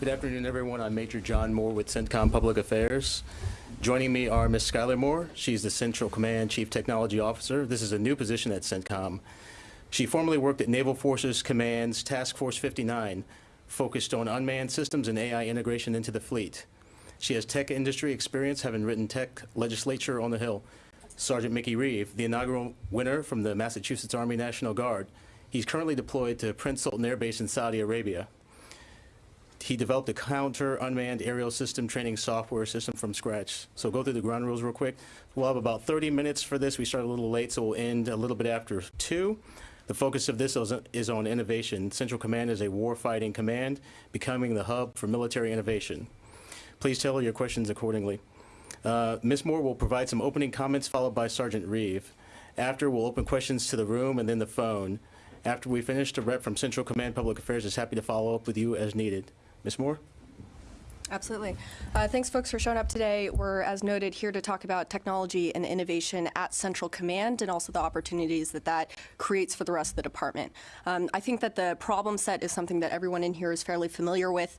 Good afternoon, everyone. I'm Major John Moore with CENTCOM Public Affairs. Joining me are Ms. Schuyler Moore. She's the Central Command Chief Technology Officer. This is a new position at CENTCOM. She formerly worked at Naval Forces Command's Task Force 59, focused on unmanned systems and AI integration into the fleet. She has tech industry experience, having written tech legislature on the Hill. Sergeant Mickey Reeve, the inaugural winner from the Massachusetts Army National Guard. He's currently deployed to Prince Sultan Air Base in Saudi Arabia. He developed a counter unmanned aerial system training software system from scratch. So go through the ground rules real quick. We'll have about 30 minutes for this. We started a little late, so we'll end a little bit after 2. The focus of this is on innovation. Central Command is a warfighting command, becoming the hub for military innovation. Please tailor your questions accordingly. Uh, Ms. Moore will provide some opening comments followed by Sergeant Reeve. After, we'll open questions to the room and then the phone. After we finish, the rep from Central Command Public Affairs is happy to follow up with you as needed. Ms. Moore? Absolutely. Uh, thanks, folks, for showing up today. We're, as noted, here to talk about technology and innovation at Central Command and also the opportunities that that creates for the rest of the department. Um, I think that the problem set is something that everyone in here is fairly familiar with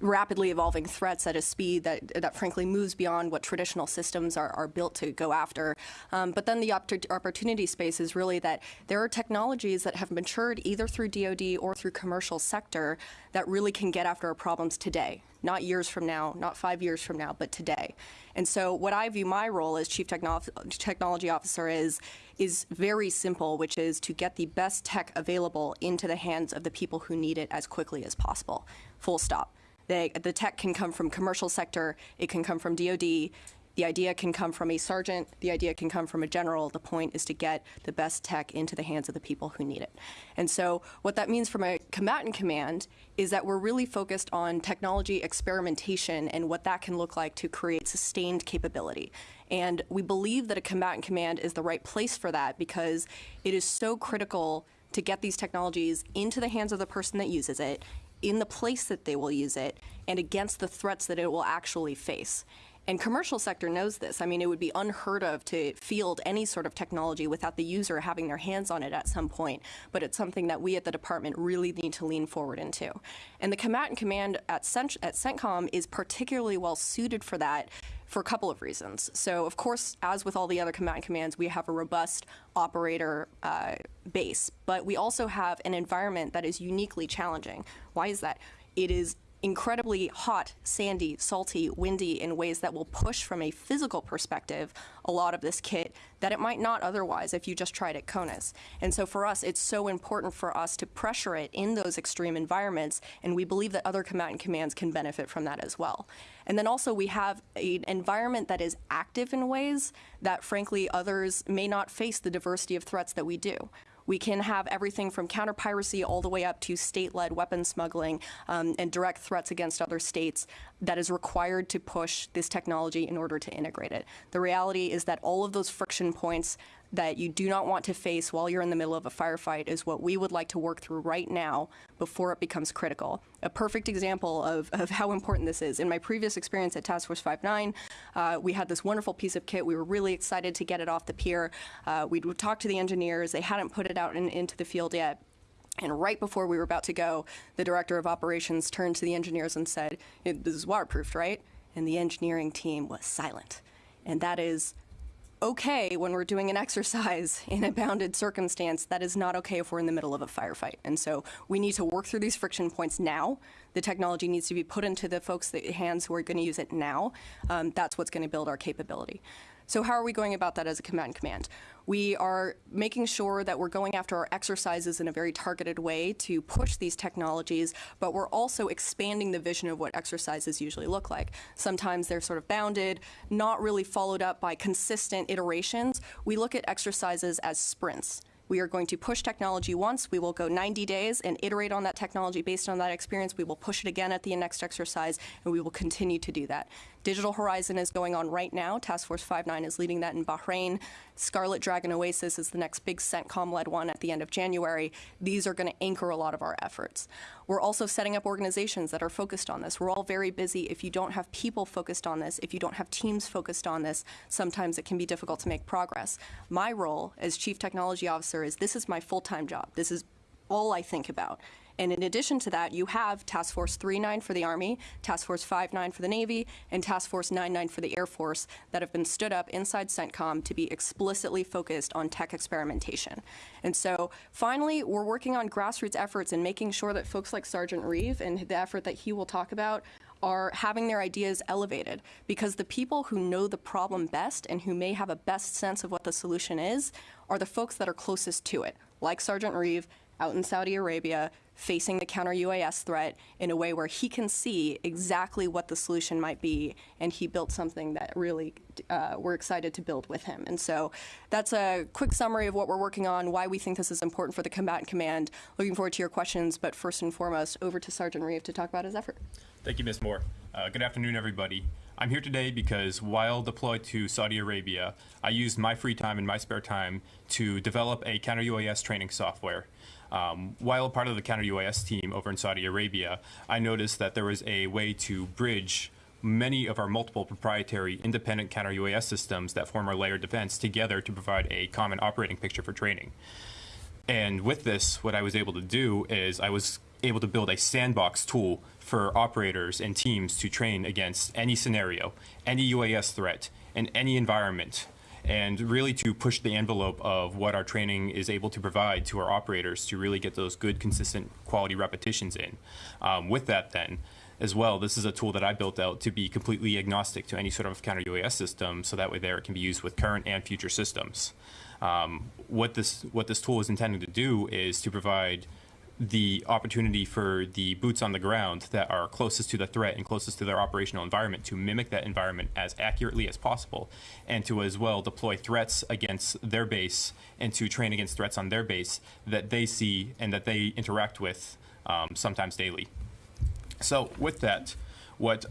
rapidly evolving threats at a speed that, that frankly moves beyond what traditional systems are, are built to go after. Um, but then the opportunity space is really that there are technologies that have matured either through DoD or through commercial sector that really can get after our problems today, not years from now, not five years from now, but today. And so what I view my role as Chief Techno Technology Officer is, is very simple, which is to get the best tech available into the hands of the people who need it as quickly as possible. Full stop. They, the tech can come from commercial sector, it can come from DoD, the idea can come from a sergeant, the idea can come from a general. The point is to get the best tech into the hands of the people who need it. And so what that means from a combatant command is that we're really focused on technology experimentation and what that can look like to create sustained capability. And we believe that a combatant command is the right place for that because it is so critical to get these technologies into the hands of the person that uses it, in the place that they will use it and against the threats that it will actually face. And commercial sector knows this. I mean, it would be unheard of to field any sort of technology without the user having their hands on it at some point. But it's something that we at the department really need to lean forward into. And the combatant command at, Cent at CENTCOM is particularly well suited for that for a couple of reasons. So, of course, as with all the other command commands, we have a robust operator uh, base, but we also have an environment that is uniquely challenging. Why is that? It is incredibly hot, sandy, salty, windy in ways that will push from a physical perspective a lot of this kit that it might not otherwise if you just tried at CONUS. And so for us, it's so important for us to pressure it in those extreme environments, and we believe that other combatant commands can benefit from that as well. And then also we have an environment that is active in ways that frankly others may not face the diversity of threats that we do. We can have everything from counter piracy all the way up to state-led weapon smuggling um, and direct threats against other states that is required to push this technology in order to integrate it. The reality is that all of those friction points that you do not want to face while you're in the middle of a firefight is what we would like to work through right now before it becomes critical. A perfect example of, of how important this is. In my previous experience at Task Force 59, uh, we had this wonderful piece of kit. We were really excited to get it off the pier. Uh, we would talk to the engineers. They hadn't put it out in, into the field yet. And right before we were about to go, the director of operations turned to the engineers and said, this is waterproofed, right? And the engineering team was silent. And that is okay when we're doing an exercise in a bounded circumstance. That is not okay if we're in the middle of a firefight. And so we need to work through these friction points now. The technology needs to be put into the folks' hands who are going to use it now. Um, that's what's going to build our capability. So how are we going about that as a command command? We are making sure that we're going after our exercises in a very targeted way to push these technologies, but we're also expanding the vision of what exercises usually look like. Sometimes they're sort of bounded, not really followed up by consistent iterations. We look at exercises as sprints. We are going to push technology once. We will go 90 days and iterate on that technology based on that experience. We will push it again at the next exercise, and we will continue to do that. Digital Horizon is going on right now. Task Force 59 is leading that in Bahrain. Scarlet Dragon Oasis is the next big CENTCOM-led one at the end of January. These are going to anchor a lot of our efforts. We're also setting up organizations that are focused on this. We're all very busy. If you don't have people focused on this, if you don't have teams focused on this, sometimes it can be difficult to make progress. My role as Chief Technology Officer is this is my full-time job. This is all I think about. And in addition to that, you have Task Force 39 for the Army, Task Force 59 for the Navy, and Task Force 99 for the Air Force that have been stood up inside CENTCOM to be explicitly focused on tech experimentation. And so finally, we're working on grassroots efforts and making sure that folks like Sergeant Reeve and the effort that he will talk about are having their ideas elevated because the people who know the problem best and who may have a best sense of what the solution is are the folks that are closest to it, like Sergeant Reeve out in Saudi Arabia facing the counter UAS threat in a way where he can see exactly what the solution might be, and he built something that really uh, we're excited to build with him. And so that's a quick summary of what we're working on, why we think this is important for the combatant command. Looking forward to your questions, but first and foremost, over to Sergeant Reeve to talk about his effort. Thank you, Ms. Moore. Uh, good afternoon, everybody. I'm here today because while deployed to Saudi Arabia, I used my free time and my spare time to develop a counter UAS training software. Um, while a part of the counter UAS team over in Saudi Arabia, I noticed that there was a way to bridge many of our multiple proprietary independent counter UAS systems that form our layered defense together to provide a common operating picture for training. And with this, what I was able to do is I was able to build a sandbox tool for operators and teams to train against any scenario, any UAS threat, in any environment and really to push the envelope of what our training is able to provide to our operators to really get those good, consistent quality repetitions in. Um, with that, then, as well, this is a tool that I built out to be completely agnostic to any sort of counter UAS system, so that way there it can be used with current and future systems. Um, what this what this tool is intended to do is to provide the opportunity for the boots on the ground that are closest to the threat and closest to their operational environment to mimic that environment as accurately as possible and to as well deploy threats against their base and to train against threats on their base that they see and that they interact with um, sometimes daily. So with that, what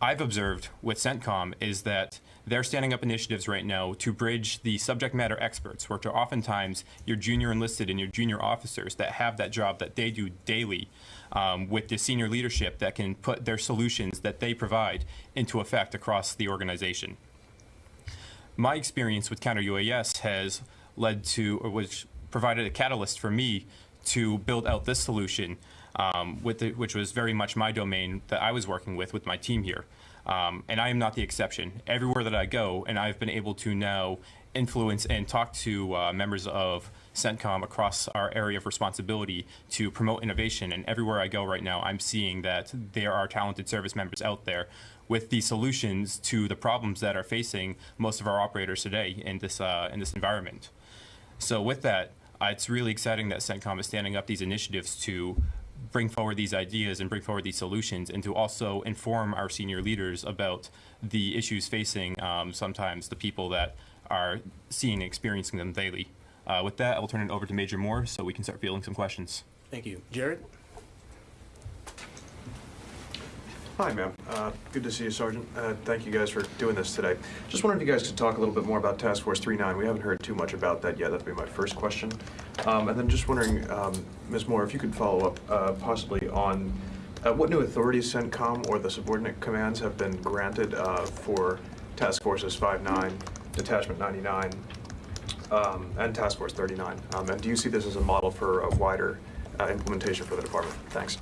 I've observed with CENTCOM is that they're standing up initiatives right now to bridge the subject matter experts, which are oftentimes your junior enlisted and your junior officers that have that job that they do daily, um, with the senior leadership that can put their solutions that they provide into effect across the organization. My experience with counter UAS has led to, or which provided a catalyst for me to build out this solution um, with the, which was very much my domain that I was working with with my team here. Um, and I am not the exception. Everywhere that I go, and I've been able to now influence and talk to uh, members of CENTCOM across our area of responsibility to promote innovation. And everywhere I go right now, I'm seeing that there are talented service members out there with the solutions to the problems that are facing most of our operators today in this uh, in this environment. So with that, it's really exciting that CENTCOM is standing up these initiatives to bring forward these ideas and bring forward these solutions and to also inform our senior leaders about the issues facing um, sometimes the people that are seeing and experiencing them daily. Uh, with that, I will turn it over to Major Moore so we can start fielding some questions. Thank you. Jared? Hi, ma'am. Uh, Good to see you, Sergeant. Uh, Thank you guys for doing this today. Just if you guys could talk a little bit more about Task Force 39. We haven't heard too much about that yet. That'd be my first question. Um, And then just wondering, um, Ms. Moore, if you could follow up uh, possibly on uh, what new authorities CENTCOM or the subordinate commands have been granted uh, for Task Forces 59, Detachment 99, um, and Task Force 39? Um, And do you see this as a model for a wider uh, implementation for the department? Thanks.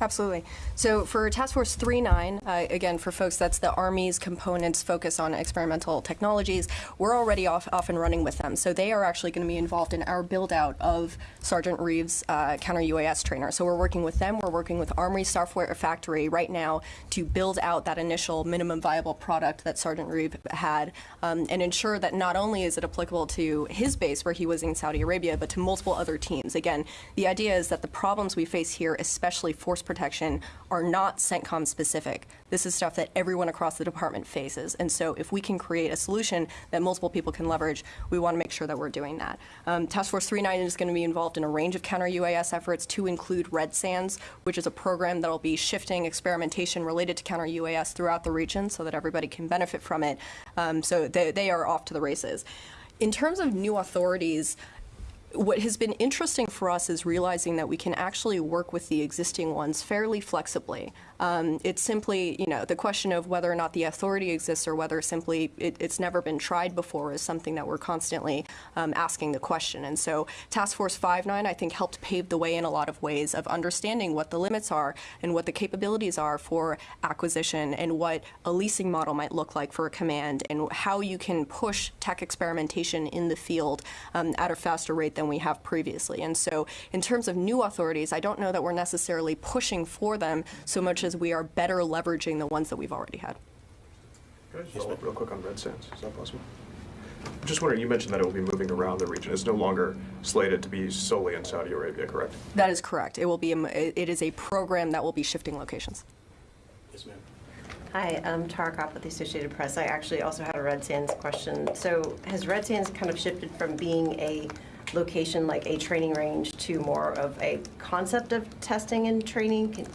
Absolutely. So for Task Force 39, uh, again, for folks, that's the Army's components focus on experimental technologies. We're already off, off and running with them. So they are actually going to be involved in our build out of Sergeant Reeves' uh, counter UAS trainer. So we're working with them. We're working with Army Software Factory right now to build out that initial minimum viable product that Sergeant Reeve had um, and ensure that not only is it applicable to his base where he was in Saudi Arabia, but to multiple other teams. Again, the idea is that the problems we face here, especially force protection are not CENTCOM specific. This is stuff that everyone across the department faces. And so if we can create a solution that multiple people can leverage, we want to make sure that we're doing that. Um, Task Force 39 is going to be involved in a range of counter UAS efforts to include Red Sands, which is a program that will be shifting experimentation related to counter UAS throughout the region so that everybody can benefit from it. Um, so they, they are off to the races. In terms of new authorities, what has been interesting for us is realizing that we can actually work with the existing ones fairly flexibly. Um, it's simply, you know, the question of whether or not the authority exists or whether simply it, it's never been tried before is something that we're constantly um, asking the question. And so Task Force 59, I think, helped pave the way in a lot of ways of understanding what the limits are and what the capabilities are for acquisition and what a leasing model might look like for a command and how you can push tech experimentation in the field um, at a faster rate than we have previously. And so in terms of new authorities, I don't know that we're necessarily pushing for them so much as we are better leveraging the ones that we've already had. Can I just follow up real quick on Red Sands? Is that possible? I'm Just wondering, you mentioned that it will be moving around the region. It's no longer slated to be solely in Saudi Arabia, correct? That is correct. It will be, a, it is a program that will be shifting locations. Yes, ma'am. Hi, I'm Tara Copp with the Associated Press. I actually also had a Red Sands question. So has Red Sands kind of shifted from being a location like a training range to more of a concept of testing and training?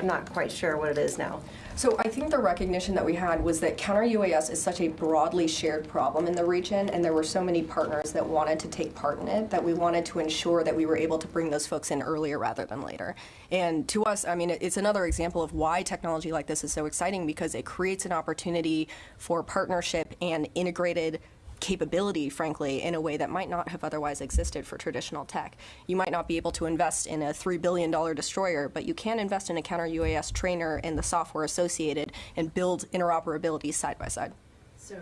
I'm not quite sure what it is now. So I think the recognition that we had was that counter UAS is such a broadly shared problem in the region, and there were so many partners that wanted to take part in it that we wanted to ensure that we were able to bring those folks in earlier rather than later. And to us, I mean, it's another example of why technology like this is so exciting because it creates an opportunity for partnership and integrated capability, frankly, in a way that might not have otherwise existed for traditional tech. You might not be able to invest in a $3 billion destroyer, but you can invest in a counter UAS trainer and the software associated and build interoperability side by side. So,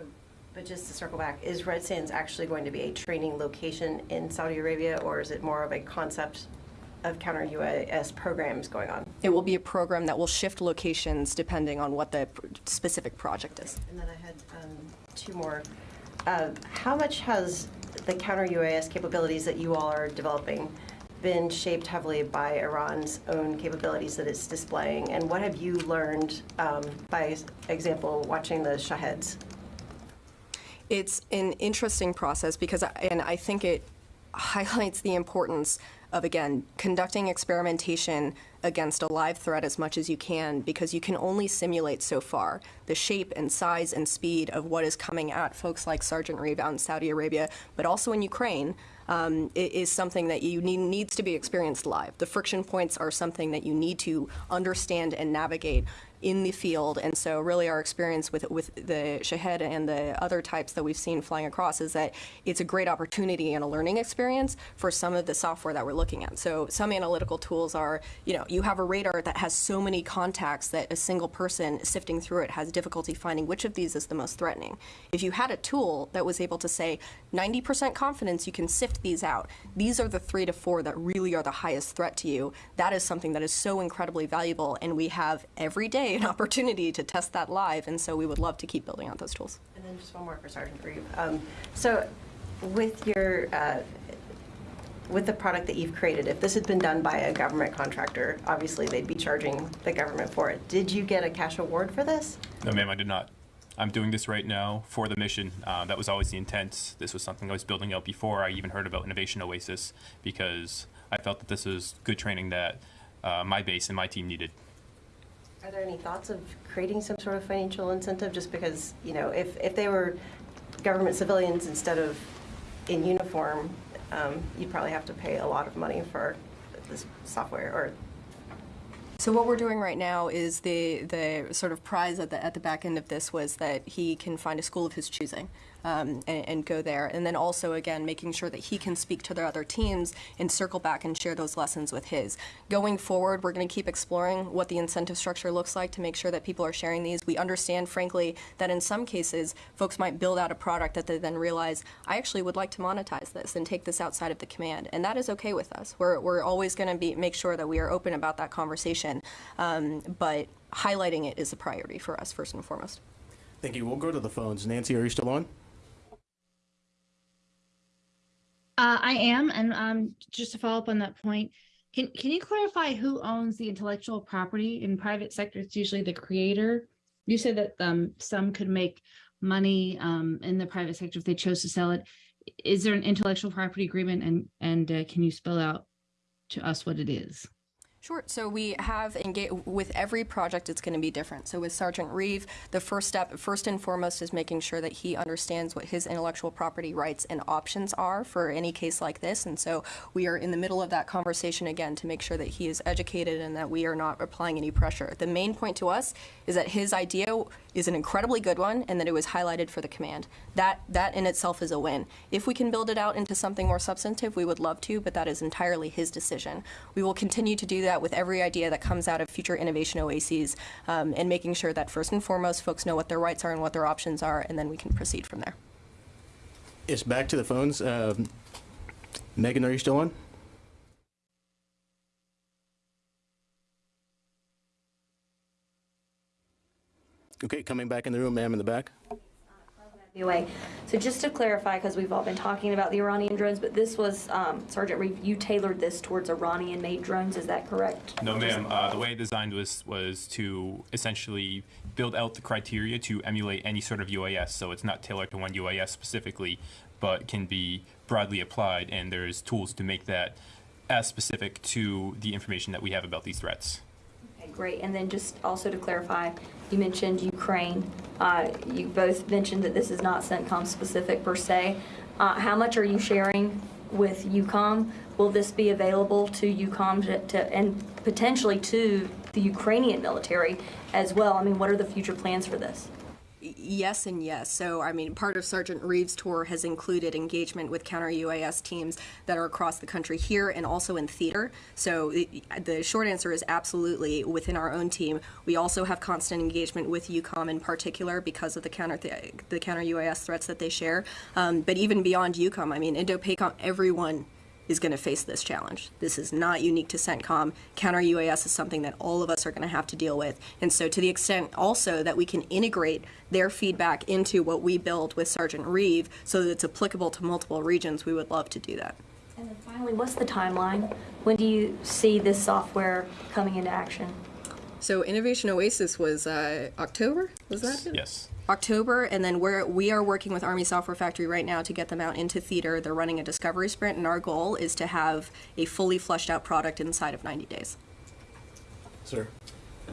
but just to circle back, is Red Sands actually going to be a training location in Saudi Arabia, or is it more of a concept of counter UAS programs going on? It will be a program that will shift locations depending on what the pr- specific project is. And then I had um, two more. Uh, How much has the counter UAS capabilities that you all are developing been shaped heavily by Iran's own capabilities that it's displaying? And what have you learned um, by example, watching the Shaheds? It's an interesting process because, I- and I think it highlights the importance of, again, conducting experimentation against a live threat as much as you can because you can only simulate so far the shape and size and speed of what is coming at folks like Sergeant Reeve in Saudi Arabia, but also in Ukraine. Um, is something that you need needs to be experienced live. The friction points are something that you need to understand and navigate in the field. And so, really, our experience with with the Shahed and the other types that we've seen flying across is that it's a great opportunity and a learning experience for some of the software that we're looking at. So, some analytical tools are, you know, you have a radar that has so many contacts that a single person sifting through it has difficulty finding which of these is the most threatening. If you had a tool that was able to say 90% confidence you can sift these out, these are the three to four that really are the highest threat to you. That is something that is so incredibly valuable, and we have every day an opportunity to test that live. And so, we would love to keep building out those tools. And then just one more for Sergeant Reeve. Um, So with your, uh, with the product that you've created, if this had been done by a government contractor, obviously they'd be charging the government for it. Did you get a cash award for this? No, ma'am, I did not. I'm doing this right now for the mission. Uh, that was always the intent. This was something I was building out before I even heard about Innovation Oasis because I felt that this was good training that uh, my base and my team needed. Are there any thoughts of creating some sort of financial incentive? Just because, you know, if, if they were government civilians instead of in uniform, um, you'd probably have to pay a lot of money for this software or So what we're doing right now is the the sort of prize at the at the back end of this was that he can find a school of his choosing um, and, and go there, and then also again making sure that he can speak to their other teams and circle back and share those lessons with his. Going forward, we're going to keep exploring what the incentive structure looks like to make sure that people are sharing these. We understand, frankly, that in some cases folks might build out a product that they then realize I actually would like to monetize this and take this outside of the command, and that is okay with us. We're we're always going to be make sure that we are open about that conversation, um, but highlighting it is a priority for us first and foremost. Thank you. We'll go to the phones. Nancy, are you still on? Uh, I am, and um, just to follow up on that point, can can you clarify who owns the intellectual property in private sector? It's usually the creator. You said that um, some could make money um, in the private sector if they chose to sell it. Is there an intellectual property agreement, and and uh, can you spell out to us what it is? Sure. So we have engaged with every project. It's going to be different. So with Sergeant Reeve, the first step, first and foremost, is making sure that he understands what his intellectual property rights and options are for any case like this. And so we are in the middle of that conversation again to make sure that he is educated and that we are not applying any pressure. The main point to us is that his idea is an incredibly good one and that it was highlighted for the command. That that in itself is a win. If we can build it out into something more substantive, we would love to, but that is entirely his decision. We will continue to do that with every idea that comes out of future innovation oases um, and making sure that first and foremost folks know what their rights are and what their options are, and then we can proceed from there. It's back to the phones. Um, Megan, are you still on? Okay, coming back in the room, ma'am, in the back. Anyway, so just to clarify, because we've all been talking about the Iranian drones, but this was, um, Sergeant Reeve, you tailored this towards Iranian-made drones, is that correct? No, ma'am. Uh, the way it designed was was to essentially build out the criteria to emulate any sort of UAS. So it's not tailored to one UAS specifically, but can be broadly applied. And there's tools to make that as specific to the information that we have about these threats. Great. And then just also to clarify, you mentioned Ukraine. Uh, You both mentioned that this is not CENTCOM specific per se. Uh, How much are you sharing with EUCOM? Will this be available to EUCOM to- to, and potentially to the Ukrainian military as well? I mean, what are the future plans for this? Yes and yes. So, I mean, part of Sergeant Reeves' tour has included engagement with counter UAS teams that are across the country here and also in theater. So, the, the short answer is absolutely within our own team. We also have constant engagement with EUCOM in particular because of the counter th- the counter UAS threats that they share. Um, but even beyond EUCOM, I mean, Indo-PACOM, everyone is going to face this challenge. This is not unique to CENTCOM. Counter UAS is something that all of us are going to have to deal with. And so, to the extent also that we can integrate their feedback into what we build with Sergeant Reeve so that it's applicable to multiple regions, we would love to do that. And then finally, what's the timeline? When do you see this software coming into action? So, Innovation Oasis was uh, October? Was that it? Yes. October, and then we're we are working with Army Software Factory right now to get them out into theater. They're running a discovery sprint, and our goal is to have a fully fleshed out product inside of 90 days. Sir.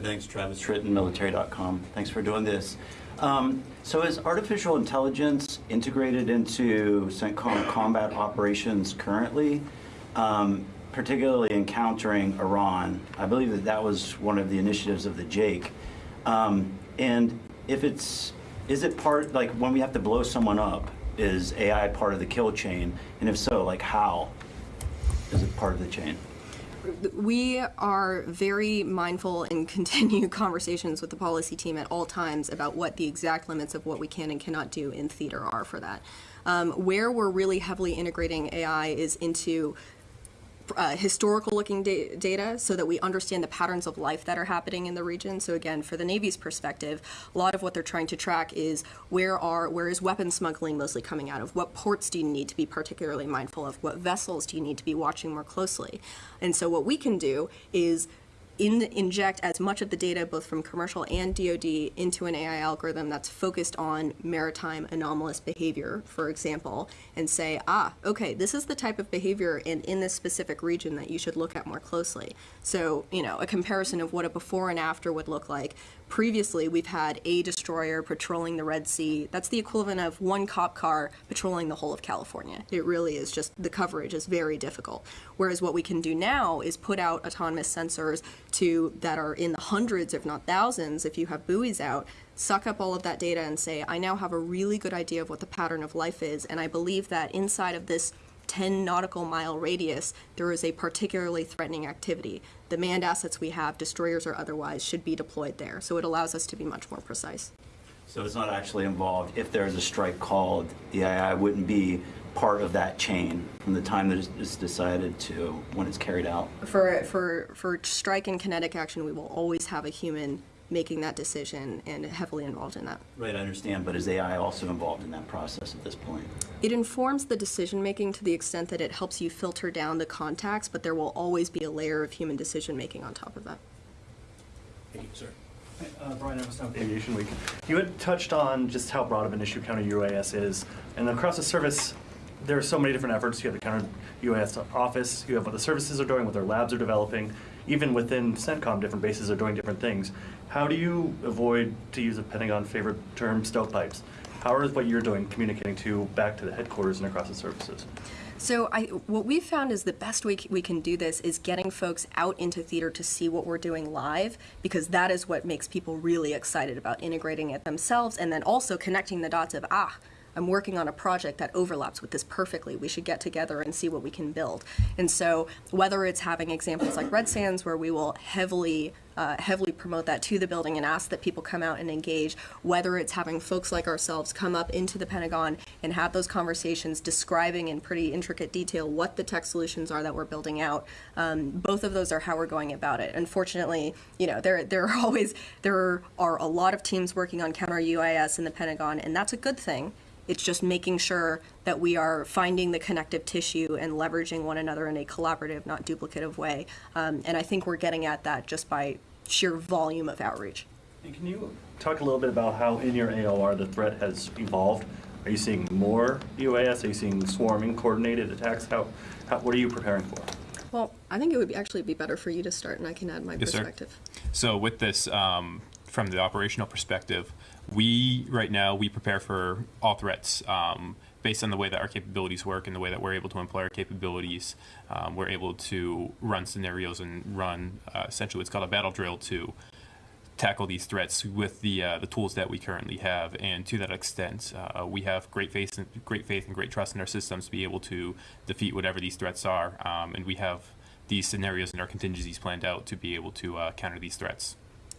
Thanks, Travis Tritten, military.com. Thanks for doing this. Um, so is artificial intelligence integrated into CENTCOM combat operations currently, um, particularly encountering Iran? I believe that that was one of the initiatives of the JAIC. Um, and if it's, is it part, like when we have to blow someone up, is AI part of the kill chain? And if so, like how is it part of the chain? we are very mindful and continue conversations with the policy team at all times about what the exact limits of what we can and cannot do in theater are for that. Um, where we're really heavily integrating AI is into uh, historical looking da- data so that we understand the patterns of life that are happening in the region. So again, for the Navy's perspective, a lot of what they're trying to track is where are where is weapon smuggling mostly coming out of? What ports do you need to be particularly mindful of? What vessels do you need to be watching more closely? And so what we can do is in, inject as much of the data, both from commercial and DoD, into an AI algorithm that's focused on maritime anomalous behavior, for example, and say, ah, okay, this is the type of behavior in, in this specific region that you should look at more closely. So, you know, a comparison of what a before and after would look like. Previously, we've had a destroyer patrolling the Red Sea. That's the equivalent of one cop car patrolling the whole of California. It really is just the coverage is very difficult. Whereas what we can do now is put out autonomous sensors to that are in the hundreds, if not thousands, if you have buoys out, suck up all of that data and say, I now have a really good idea of what the pattern of life is, and I believe that inside of this 10 nautical mile radius, there is a particularly threatening activity. The manned assets we have, destroyers or otherwise, should be deployed there. So it allows us to be much more precise. So it's not actually involved, if there's a strike called, the AI wouldn't be part of that chain from the time that it's decided to when it's carried out? For, for, for strike and kinetic action, we will always have a human making that decision and heavily involved in that. Right, I understand, but is AI also involved in that process at this point? It informs the decision making to the extent that it helps you filter down the contacts, but there will always be a layer of human decision making on top of that. Thank you, sir. Uh, Brian Everstine with Aviation Week. You had touched on just how broad of an issue counter UAS is, and across the service, there are so many different efforts. You have the counter UAS office, you have what the services are doing, what their labs are developing, even within CENTCOM, different bases are doing different things. How do you avoid, to use a Pentagon favorite term, stovepipes? How is what you're doing communicating to back to the headquarters and across the services? So I, what we've found is the best way we can do this is getting folks out into theater to see what we're doing live, because that is what makes people really excited about integrating it themselves, and then also connecting the dots of ah. I'm working on a project that overlaps with this perfectly. We should get together and see what we can build. And so, whether it's having examples like Red Sands, where we will heavily uh, heavily promote that to the building and ask that people come out and engage, whether it's having folks like ourselves come up into the Pentagon and have those conversations describing in pretty intricate detail what the tech solutions are that we're building out. Um, both of those are how we're going about it. Unfortunately, you know, there, there are always, there are a lot of teams working on counter UAS in the Pentagon, and that's a good thing. It's just making sure that we are finding the connective tissue and leveraging one another in a collaborative, not duplicative way. Um, and I think we're getting at that just by sheer volume of outreach. And can you talk a little bit about how in your AOR the threat has evolved? Are you seeing more UAS? Are you seeing swarming, coordinated attacks? How, how what are you preparing for? Well, I think it would be actually be better for you to start, and I can add my Yes, sir. perspective. So with this, um, from the operational perspective, we right now we prepare for all threats um, based on the way that our capabilities work and the way that we're able to employ our capabilities. Um, we're able to run scenarios and run uh, essentially what's called a battle drill to tackle these threats with the uh, the tools that we currently have. And to that extent, uh, we have great faith, and, great faith, and great trust in our systems to be able to defeat whatever these threats are. Um, and we have these scenarios and our contingencies planned out to be able to uh, counter these threats.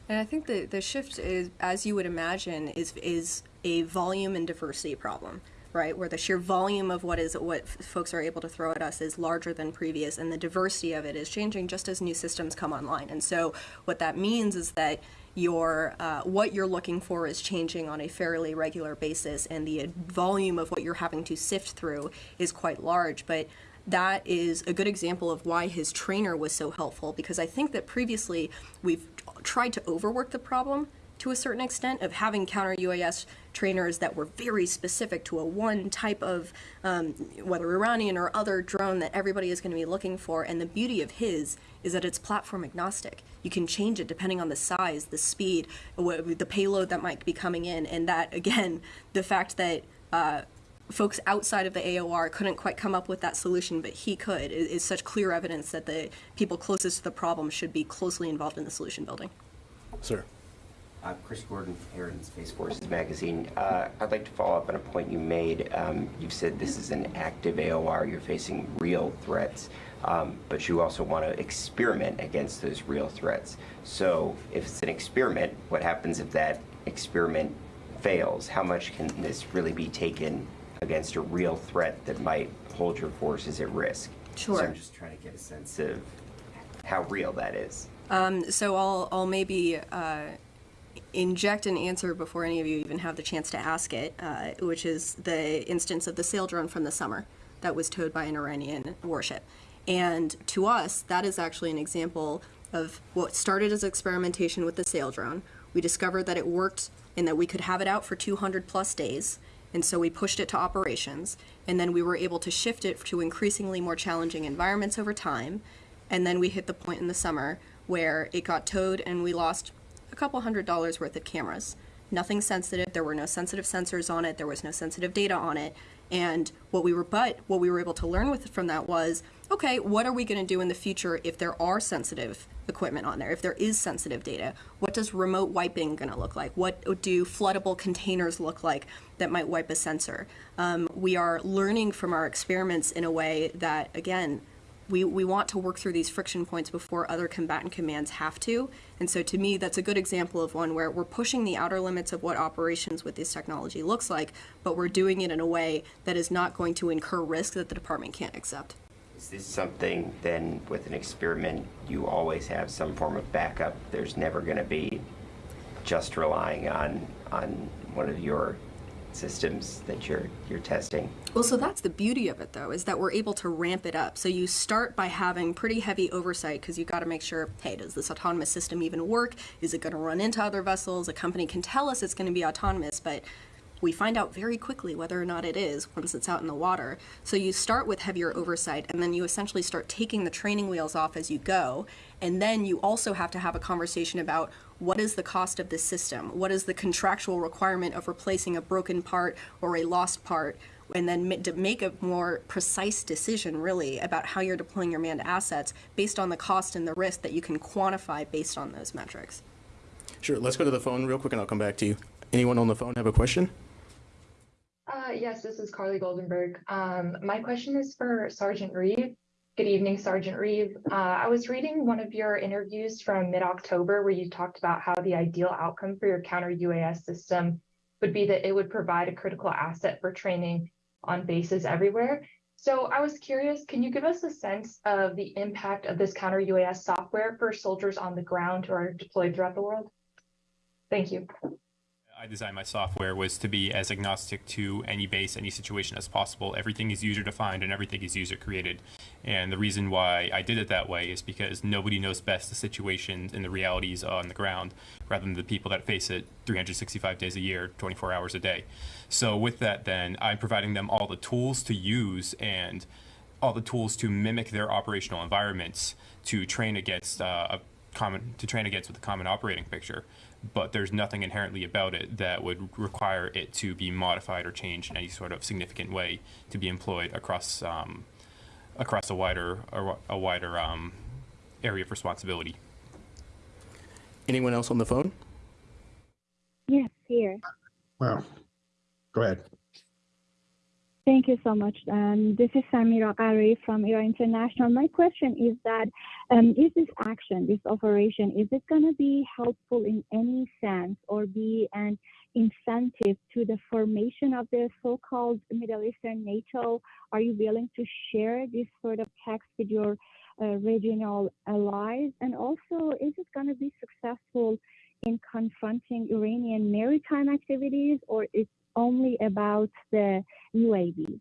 And I think the, the shift is, as you would imagine, is is a volume and diversity problem, right? Where the sheer volume of what is what folks are able to throw at us is larger than previous, and the diversity of it is changing just as new systems come online. And so, what that means is that your uh, what you're looking for is changing on a fairly regular basis, and the volume of what you're having to sift through is quite large. But that is a good example of why his trainer was so helpful because I think that previously we've tried to overwork the problem to a certain extent of having counter UAS trainers that were very specific to a one type of um, whether Iranian or other drone that everybody is going to be looking for. And the beauty of his is that it's platform agnostic. You can change it depending on the size, the speed, the payload that might be coming in, and that again, the fact that. Uh, folks outside of the AOR couldn't quite come up with that solution, but he could, is, is such clear evidence that the people closest to the problem should be closely involved in the solution building. Sir. I'm Chris Gordon, Heritage Space Forces Magazine. Uh, I'd like to follow up on a point you made. Um, you've said this is an active AOR, you're facing real threats, um, but you also want to experiment against those real threats. So, if it's an experiment, what happens if that experiment fails? How much can this really be taken against a real threat that might hold your forces at risk? So, I'm just trying to get a sense of how real that is. Um, so I'll, I'll maybe uh, inject an answer before any of you even have the chance to ask it, uh, which is the instance of the sail drone from the summer that was towed by an Iranian warship. And to us, that is actually an example of what started as experimentation with the sail drone. We discovered that it worked and that we could have it out for 200 plus days. And so we pushed it to operations, and then we were able to shift it to increasingly more challenging environments over time. And then we hit the point in the summer where it got towed and we lost a couple hundred dollars worth of cameras. Nothing sensitive. There were no sensitive sensors on it. There was no sensitive data on it. And what we were, but what we were able to learn with from that was, okay, what are we going to do in the future if there are sensitive equipment on there? If there is sensitive data, what does remote wiping going to look like? What do floodable containers look like that might wipe a sensor? Um, we are learning from our experiments in a way that, again, we, we want to work through these friction points before other combatant commands have to. And so to me, that's a good example of one where we're pushing the outer limits of what operations with this technology looks like, but we're doing it in a way that is not going to incur risk that the department can't accept. Is this something then with an experiment you always have some form of backup? There's never going to be just relying on on one of your systems that you're you're testing. Well, so that's the beauty of it, though, is that we're able to ramp it up. So you start by having pretty heavy oversight because you've got to make sure, hey, does this autonomous system even work? Is it going to run into other vessels? A company can tell us it's going to be autonomous, but we find out very quickly whether or not it is once it's out in the water. So you start with heavier oversight, and then you essentially start taking the training wheels off as you go. And then you also have to have a conversation about what is the cost of this system? What is the contractual requirement of replacing a broken part or a lost part? And then to make a more precise decision, really, about how you're deploying your manned assets based on the cost and the risk that you can quantify based on those metrics. Sure, let's go to the phone real quick and I'll come back to you. Anyone on the phone have a question? Uh, yes, this is Carly Goldenberg. Um, my question is for Sergeant Reeve. Good evening, Sergeant Reeve. Uh, I was reading one of your interviews from mid-October where you talked about how the ideal outcome for your counter UAS system would be that it would provide a critical asset for training on bases everywhere. So I was curious, can you give us a sense of the impact of this counter UAS software for soldiers on the ground who are deployed throughout the world? Thank you. I designed my software was to be as agnostic to any base, any situation as possible. Everything is user defined and everything is user created. And the reason why I did it that way is because nobody knows best the situations and the realities on the ground rather than the people that face it 365 days a year, 24 hours a day. So with that then, I'm providing them all the tools to use and all the tools to mimic their operational environments to train against uh, a common to train against with a common operating picture but there's nothing inherently about it that would require it to be modified or changed in any sort of significant way to be employed across um, across a wider a, a wider um, area of responsibility. Anyone else on the phone? Yes, here. Well, go ahead. Thank you so much. Um, this is Samira Qari from Iran International. My question is that um, is this action, this operation, is it going to be helpful in any sense or be an incentive to the formation of the so-called Middle Eastern NATO? Are you willing to share this sort of text with your uh, regional allies? And also, is it going to be successful in confronting Iranian maritime activities or is only about the UAVs.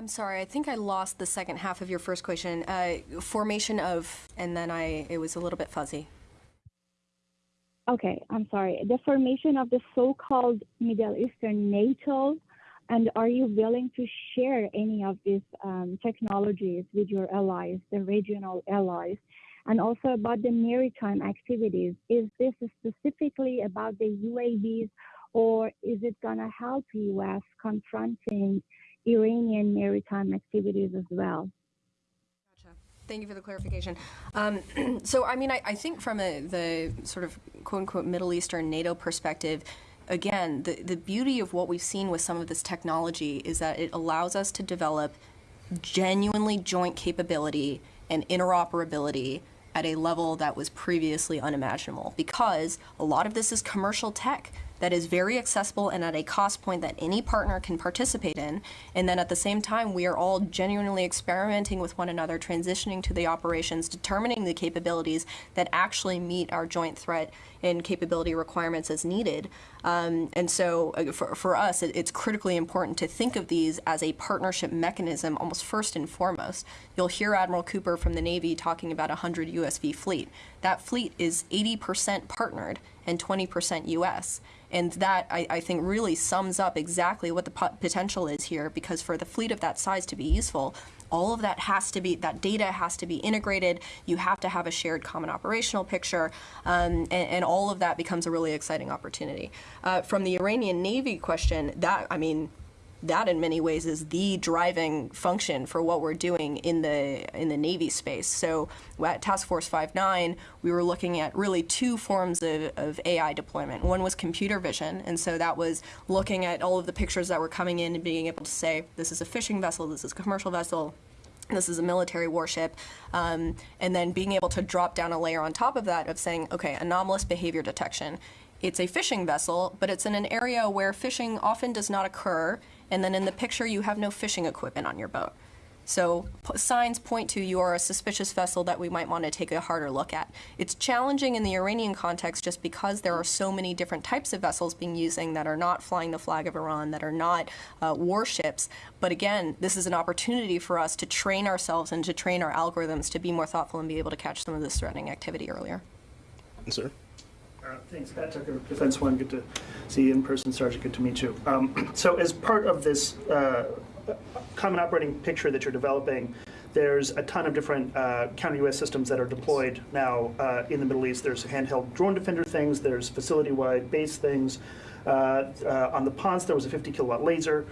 I'm sorry, I think I lost the second half of your first question. Uh, formation of, and then I, it was a little bit fuzzy. Okay, I'm sorry. The formation of the so-called Middle Eastern NATO, and are you willing to share any of these um, technologies with your allies, the regional allies? And also about the maritime activities, is this specifically about the UAVs or is it going to help U.S. confronting Iranian maritime activities as well? Gotcha. Thank you for the clarification. Um, so, I mean, I, I think from a, the sort of quote unquote Middle Eastern NATO perspective, again, the, the beauty of what we've seen with some of this technology is that it allows us to develop genuinely joint capability and interoperability at a level that was previously unimaginable because a lot of this is commercial tech that is very accessible and at a cost point that any partner can participate in. And then at the same time, we are all genuinely experimenting with one another, transitioning to the operations, determining the capabilities that actually meet our joint threat and capability requirements as needed. Um, and so uh, for, for us, it, it's critically important to think of these as a partnership mechanism, almost first and foremost. You'll hear Admiral Cooper from the Navy talking about a 100 USV fleet. That fleet is 80% partnered and 20% US. And that, I, I, think, really sums up exactly what the potential is here because for the fleet of that size to be useful, all of that has to be, that data has to be integrated. You have to have a shared common operational picture, um, and, and, all of that becomes a really exciting opportunity. Uh, from the Iranian Navy question, that, I mean, that in many ways is the driving function for what we're doing in the in the Navy space. So at Task Force 59, we were looking at really two forms of, of AI deployment. One was computer vision, and so that was looking at all of the pictures that were coming in and being able to say, this is a fishing vessel, this is a commercial vessel, this is a military warship, um, and then being able to drop down a layer on top of that of saying, okay, anomalous behavior detection. It's a fishing vessel, but it's in an area where fishing often does not occur and then in the picture you have no fishing equipment on your boat. So signs point to you are a suspicious vessel that we might want to take a harder look at. It's challenging in the Iranian context just because there are so many different types of vessels being using that are not flying the flag of Iran, that are not uh, warships. But again, this is an opportunity for us to train ourselves and to train our algorithms to be more thoughtful and be able to catch some of this threatening activity earlier. Sir? Uh, Thanks, Pat Tucker, Defense One, good to see you in person, Sergeant, good to meet you. Um, So as part of this uh, common operating picture that you're developing, there's a ton of different uh, counter-UAS systems that are deployed now uh, in the Middle East. There's handheld drone defender things, there's facility-wide base things. Uh, uh, On the ponds, there was a 50 kilowatt laser.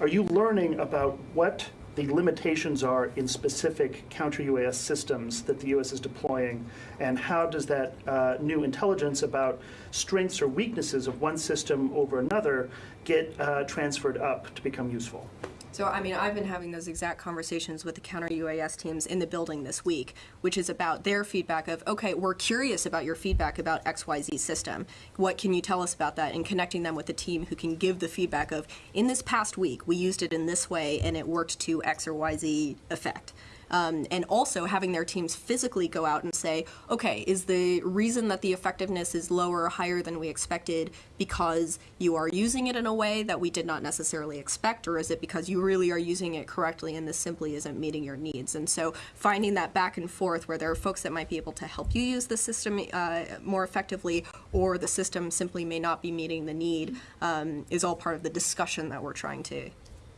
Are you learning about what the limitations are in specific counter-UAS systems that the U.S. is deploying, and how does that uh, new intelligence about strengths or weaknesses of one system over another get uh, transferred up to become useful? So, I mean, I've been having those exact conversations with the counter UAS teams in the building this week, which is about their feedback of, okay, we're curious about your feedback about XYZ system. What can you tell us about that? And connecting them with the team who can give the feedback of, in this past week, we used it in this way and it worked to X or YZ effect. Um, and also having their teams physically go out and say, okay, is the reason that the effectiveness is lower or higher than we expected because you are using it in a way that we did not necessarily expect, or is it because you really are using it correctly and this simply isn't meeting your needs? And so finding that back and forth where there are folks that might be able to help you use the system uh, more effectively, or the system simply may not be meeting the need, um, is all part of the discussion that we're trying to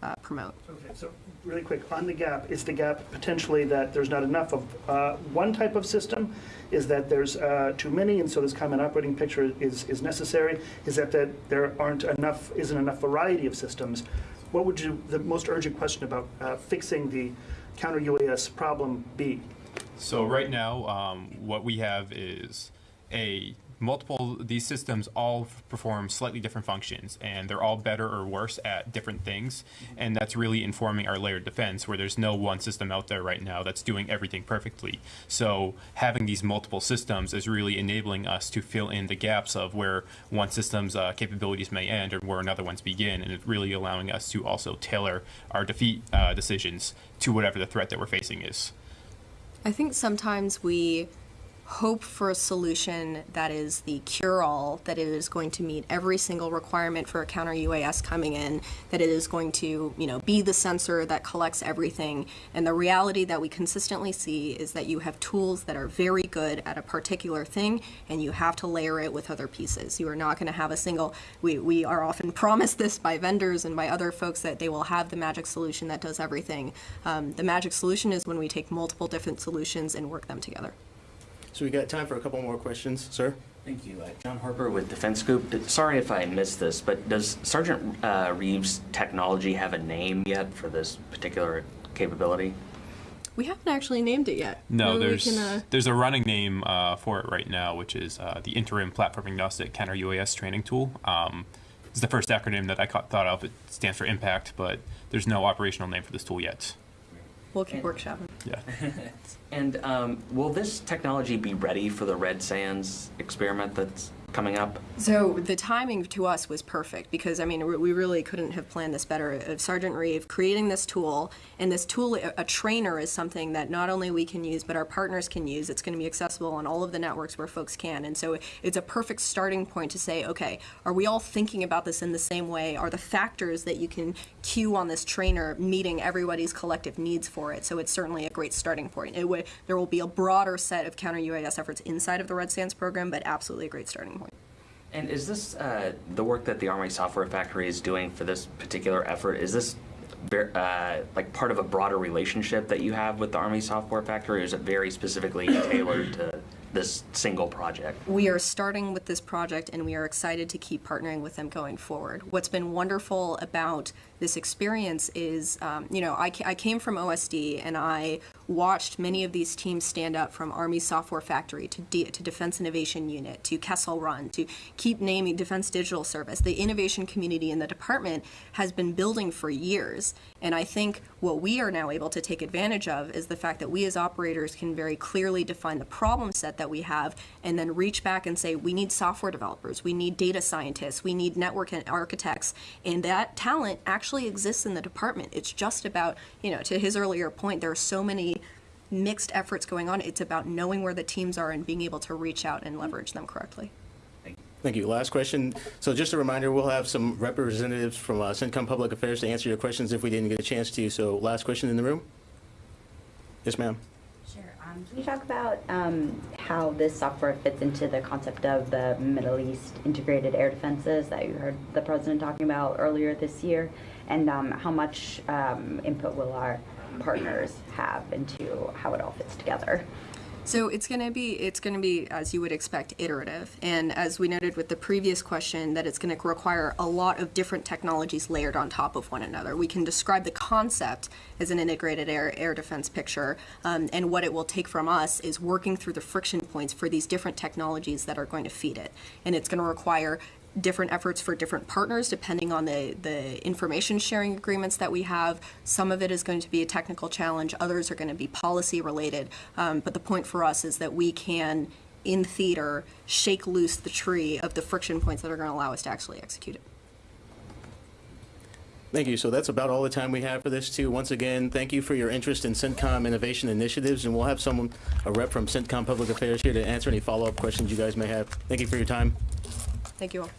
uh, promote. Okay, so really quick, on the gap, is the gap potentially that there's not enough of uh, one type of system? Is that there's uh, too many, and so this common operating picture is, is necessary? Is that that there aren't enough, isn't enough variety of systems? What would you, the most urgent question about uh, fixing the counter UAS problem be? So right now, um, what we have is a multiple, these systems all perform slightly different functions and they're all better or worse at different things. And that's really informing our layered defense where there's no one system out there right now that's doing everything perfectly. So having these multiple systems is really enabling us to fill in the gaps of where one system's uh, capabilities may end or where another one's begin. And it's really allowing us to also tailor our defeat uh, decisions to whatever the threat that we're facing is. I think sometimes we hope for a solution that is the cure-all, that it is going to meet every single requirement for a counter UAS coming in, that it is going to, you know, be the sensor that collects everything. And the reality that we consistently see is that you have tools that are very good at a particular thing, and you have to layer it with other pieces. You are not going to have a single. We we are often promised this by vendors and by other folks that they will have the magic solution that does everything. Um, the magic solution is when we take multiple different solutions and work them together. So we got time for a couple more questions, sir. Thank you. Uh, John Harper with Defense Scoop. Sorry if I missed this, but does Sergeant uh, Reeves' technology have a name yet for this particular capability? We haven't actually named it yet. No, Maybe there's can, uh, there's a running name uh, for it right now, which is uh, the Interim Platform Agnostic Counter UAS Training Tool. Um, it's the first acronym that I ca- thought of. It stands for Impact, but there's no operational name for this tool yet. We'll keep workshopping. Yeah. And um, will this technology be ready for the Red Sands experiment that's coming up? So the timing to us was perfect because I mean we really couldn't have planned this better. Uh, Sergeant Reeve creating this tool, and this tool, a, trainer, is something that not only we can use but our partners can use. It's going to be accessible on all of the networks where folks can, and so it's a perfect starting point to say, okay, are we all thinking about this in the same way? Are the factors that you can cue on this trainer meeting everybody's collective needs for it? So it's certainly a great starting point. It would, there will be a broader set of counter UAS efforts inside of the Red Sands program, but absolutely a great starting point. And is this uh, the work that the Army Software Factory is doing for this particular effort? Is this uh, like part of a broader relationship that you have with the Army Software Factory, or is it very specifically tailored to this single project? We are starting with this project and we are excited to keep partnering with them going forward. What's been wonderful about this experience is, um, you know, I, I came from OSD and I watched many of these teams stand up from Army Software Factory to, D- to Defense Innovation Unit to Kessel Run to keep naming Defense Digital Service. The innovation community in the department has been building for years. And I think what we are now able to take advantage of is the fact that we as operators can very clearly define the problem set that we have and then reach back and say, we need software developers, we need data scientists, we need network and architects. And that talent actually exists in the department. It's just about, you know, to his earlier point, there are so many mixed efforts going on. It's about knowing where the teams are and being able to reach out and leverage them correctly. Thank you. Last question. So just a reminder, we'll have some representatives from uh, CENTCOM Public Affairs to answer your questions if we didn't get a chance to. So last question in the room? Yes, ma'am. Um, Can you talk about um, how this software fits into the concept of the Middle East integrated air defenses that you heard the president talking about earlier this year? And um, how much um, input will our partners have into how it all fits together? So it's going to be it's going to be as you would expect iterative and as we noted with the previous question that it's going to require a lot of different technologies layered on top of one another. We can describe the concept as an integrated air air defense picture um, and what it will take from us is working through the friction points for these different technologies that are going to feed it. And it's going to require different efforts for different partners depending on the, the information sharing agreements that we have. Some of it is going to be a technical challenge, others are going to be policy related. Um, but the point for us is that we can, in theater, shake loose the tree of the friction points that are going to allow us to actually execute it. Thank you. So that's about all the time we have for this too. Once again, thank you for your interest in CENTCOM innovation initiatives, and we'll have someone, a rep from CENTCOM Public Affairs here to answer any follow-up questions you guys may have. Thank you for your time. Thank you all.